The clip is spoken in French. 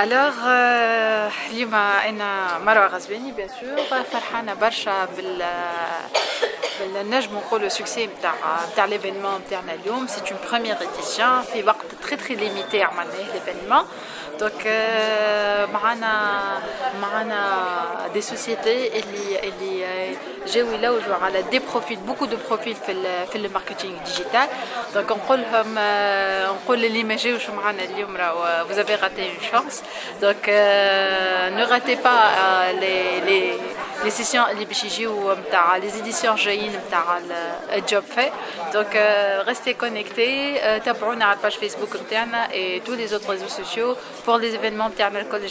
الوغ اليوم أنا مروه غزباني بيان سور فرحانه برشا بال بالنجم نقولوا سوكسي نتاع نتاع ليفينمون نتاعنا اليوم سي اون بروميير اديسيون في وقت تري تري ليميتي عملناه ليفينمون دونك معنا معنا دي سوسيتي اللي اللي جاو يلوجوا على دي بروفيل بوكو دو بروفيل في في الماركتينغ ديجيتال دونك نقول لهم نقول اللي ما جاوش معنا اليوم راهو vous avez raté une chance donc ne ratez pas les les éditions LibJJ ou euh, Mtara, les éditions Jain Mtara, le euh, job fait. Donc euh, restez connectés, tapez à la page Facebook Mtara et tous les autres réseaux sociaux pour les événements Mtara Alcool